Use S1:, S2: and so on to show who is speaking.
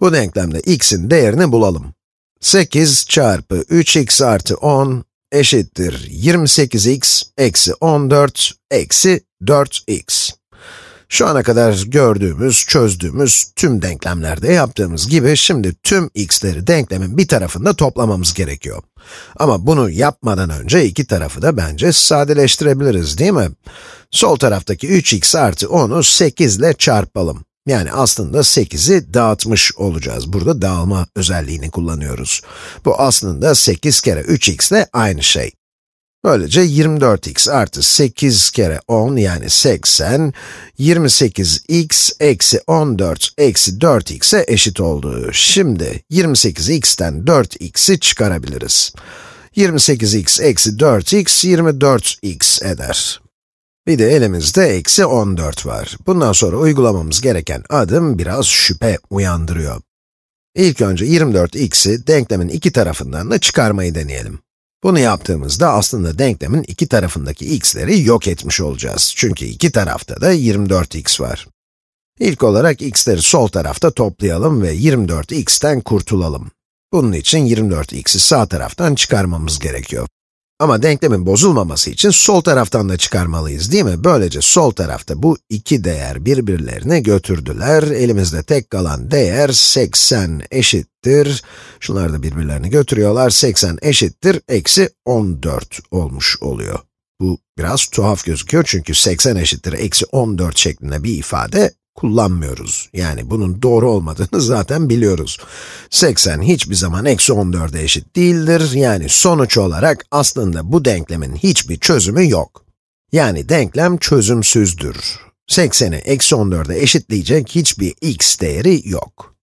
S1: Bu denklemde x'in değerini bulalım. 8 çarpı 3x artı 10 eşittir 28x eksi 14 eksi 4x. Şu ana kadar gördüğümüz, çözdüğümüz tüm denklemlerde yaptığımız gibi şimdi tüm x'leri denklemin bir tarafında toplamamız gerekiyor. Ama bunu yapmadan önce iki tarafı da bence sadeleştirebiliriz değil mi? Sol taraftaki 3x artı 10'u 8 ile çarpalım. Yani aslında 8'i dağıtmış olacağız. Burada dağılma özelliğini kullanıyoruz. Bu aslında 8 kere 3x ile aynı şey. Böylece 24x artı 8 kere 10 yani 80, 28x eksi 14 eksi 4x'e eşit oldu. Şimdi 28x'ten 4x'i çıkarabiliriz. 28x eksi 4x 24x eder. Bir de elimizde eksi 14 var. Bundan sonra uygulamamız gereken adım biraz şüphe uyandırıyor. İlk önce 24x'i denklemin iki tarafından da çıkarmayı deneyelim. Bunu yaptığımızda aslında denklemin iki tarafındaki x'leri yok etmiş olacağız. Çünkü iki tarafta da 24x var. İlk olarak x'leri sol tarafta toplayalım ve 24x'ten kurtulalım. Bunun için 24x'i sağ taraftan çıkarmamız gerekiyor. Ama denklemin bozulmaması için sol taraftan da çıkarmalıyız değil mi? Böylece sol tarafta bu iki değer birbirlerine götürdüler. Elimizde tek kalan değer 80 eşittir. Şunlar da birbirlerini götürüyorlar. 80 eşittir, eksi 14 olmuş oluyor. Bu biraz tuhaf gözüküyor çünkü 80 eşittir, eksi 14 şeklinde bir ifade kullanmıyoruz. Yani bunun doğru olmadığını zaten biliyoruz. 80 hiçbir zaman eksi 14'e eşit değildir. Yani sonuç olarak aslında bu denklemin hiçbir çözümü yok. Yani denklem çözümsüzdür. 80'i eksi 14'e eşitleyecek hiçbir x değeri yok.